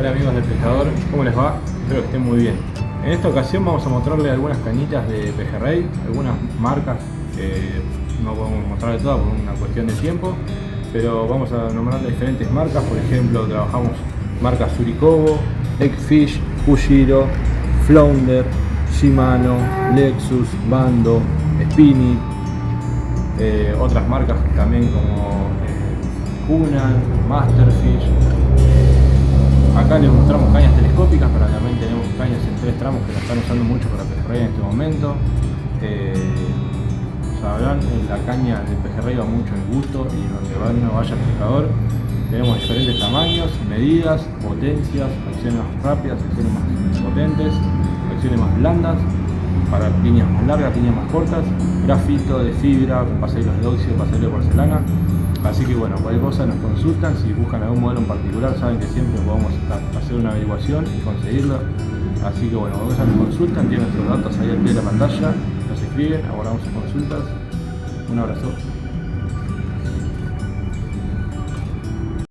Hola amigos del pescador, ¿cómo les va? Espero que estén muy bien. En esta ocasión vamos a mostrarles algunas cañitas de pejerrey, algunas marcas que no podemos mostrar de todas por una cuestión de tiempo, pero vamos a nombrar diferentes marcas, por ejemplo trabajamos marcas Suricobo, Eggfish, Fushiro, Flounder, Shimano, Lexus, Bando, Spinny, eh, otras marcas también como eh, Masterfish, Acá les mostramos cañas telescópicas, pero también tenemos cañas en tres tramos que la están usando mucho para pejerrey en este momento. Eh, sabrán, la caña del pejerrey va mucho en gusto y donde va, no vaya el pescador. Tenemos diferentes tamaños, medidas, potencias, acciones más rápidas, acciones más potentes, acciones más blandas, para líneas más largas, líneas más cortas, grafito de fibra, pasajeros de óxido, pasajeros de porcelana. Así que bueno, cualquier cosa nos consultan, si buscan algún modelo en particular saben que siempre podemos hacer una averiguación y conseguirlo. Así que bueno, cualquier cosa nos consultan, tienen nuestros datos ahí al pie de la pantalla, nos escriben, abordamos sus consultas. Un abrazo.